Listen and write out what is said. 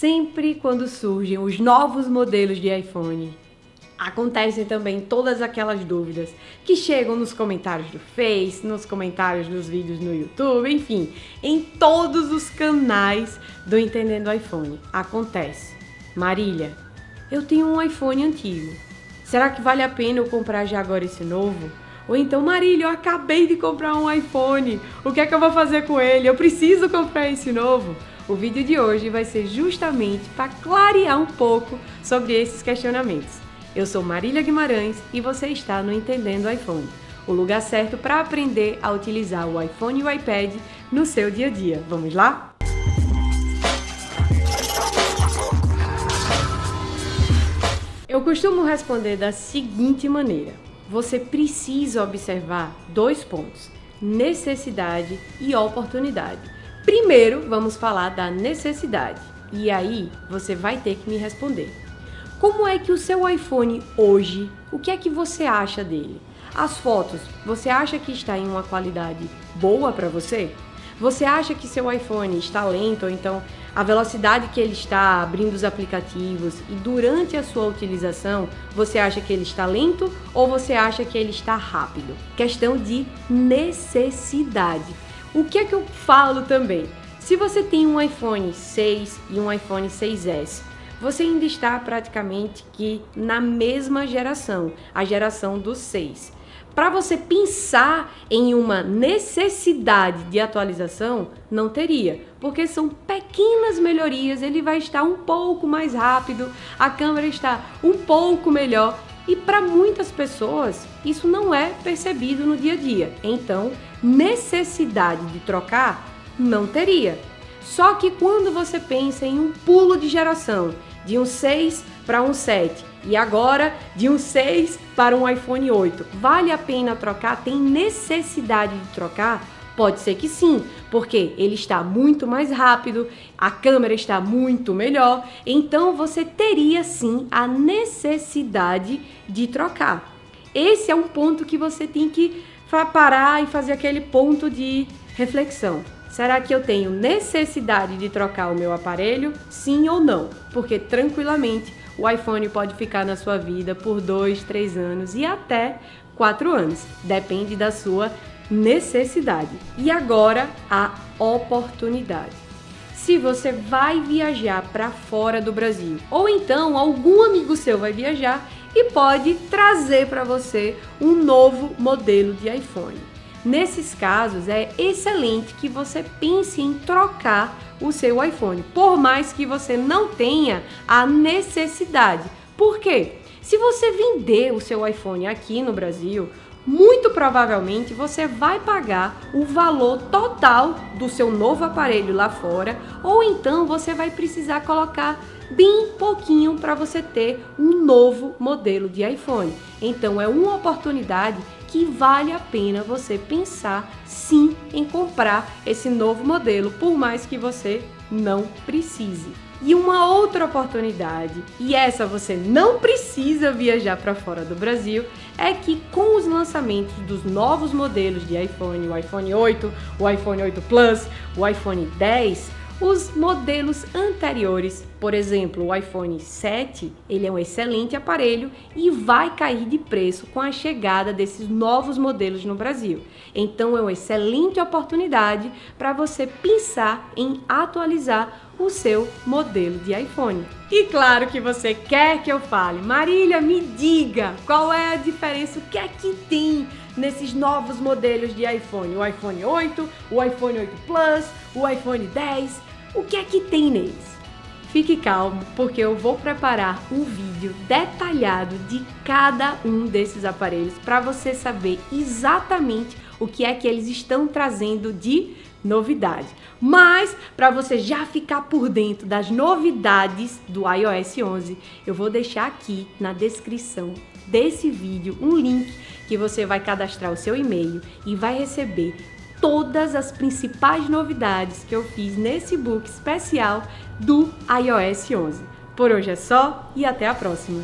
Sempre quando surgem os novos modelos de iPhone, acontecem também todas aquelas dúvidas que chegam nos comentários do Face, nos comentários dos vídeos no YouTube, enfim, em todos os canais do Entendendo iPhone. Acontece. Marília, eu tenho um iPhone antigo. Será que vale a pena eu comprar já agora esse novo? Ou então, Marília, eu acabei de comprar um iPhone. O que é que eu vou fazer com ele? Eu preciso comprar esse novo. O vídeo de hoje vai ser justamente para clarear um pouco sobre esses questionamentos. Eu sou Marília Guimarães e você está no Entendendo iPhone, o lugar certo para aprender a utilizar o iPhone e o iPad no seu dia a dia. Vamos lá? Eu costumo responder da seguinte maneira: você precisa observar dois pontos: necessidade e oportunidade. Primeiro, vamos falar da necessidade. E aí, você vai ter que me responder. Como é que o seu iPhone hoje, o que é que você acha dele? As fotos, você acha que está em uma qualidade boa para você? Você acha que seu iPhone está lento ou então a velocidade que ele está abrindo os aplicativos e durante a sua utilização, você acha que ele está lento ou você acha que ele está rápido? Questão de necessidade. O que é que eu falo também? Se você tem um iPhone 6 e um iPhone 6S, você ainda está praticamente que na mesma geração, a geração dos 6 para você pensar em uma necessidade de atualização, não teria, porque são pequenas melhorias, ele vai estar um pouco mais rápido, a câmera está um pouco melhor e para muitas pessoas isso não é percebido no dia a dia. Então, necessidade de trocar não teria. Só que quando você pensa em um pulo de geração, de um 6 para um 7 e agora de um 6 para um iPhone 8. Vale a pena trocar? Tem necessidade de trocar? Pode ser que sim, porque ele está muito mais rápido, a câmera está muito melhor, então você teria sim a necessidade de trocar. Esse é um ponto que você tem que parar e fazer aquele ponto de reflexão. Será que eu tenho necessidade de trocar o meu aparelho? Sim ou não? Porque tranquilamente o iPhone pode ficar na sua vida por dois, três anos e até quatro anos. Depende da sua necessidade. E agora a oportunidade. Se você vai viajar para fora do Brasil, ou então algum amigo seu vai viajar e pode trazer para você um novo modelo de iPhone. Nesses casos, é excelente que você pense em trocar o seu iPhone, por mais que você não tenha a necessidade. Por quê? Se você vender o seu iPhone aqui no Brasil, muito provavelmente você vai pagar o valor total do seu novo aparelho lá fora, ou então você vai precisar colocar bem pouquinho para você ter um novo modelo de iPhone. Então é uma oportunidade que vale a pena você pensar sim em comprar esse novo modelo, por mais que você não precise. E uma outra oportunidade, e essa você não precisa viajar para fora do Brasil, é que com os lançamentos dos novos modelos de iPhone, o iPhone 8, o iPhone 8 Plus, o iPhone 10, os modelos anteriores, por exemplo, o iPhone 7, ele é um excelente aparelho e vai cair de preço com a chegada desses novos modelos no Brasil. Então é uma excelente oportunidade para você pensar em atualizar o seu modelo de iPhone. E claro que você quer que eu fale, Marília, me diga qual é a diferença, o que é que tem nesses novos modelos de iPhone, o iPhone 8, o iPhone 8 Plus, o iPhone 10, o que é que tem neles? Fique calmo, porque eu vou preparar um vídeo detalhado de cada um desses aparelhos para você saber exatamente o que é que eles estão trazendo de novidade. Mas para você já ficar por dentro das novidades do iOS 11, eu vou deixar aqui na descrição desse vídeo um link que você vai cadastrar o seu e-mail e vai receber todas as principais novidades que eu fiz nesse book especial do iOS 11. Por hoje é só e até a próxima!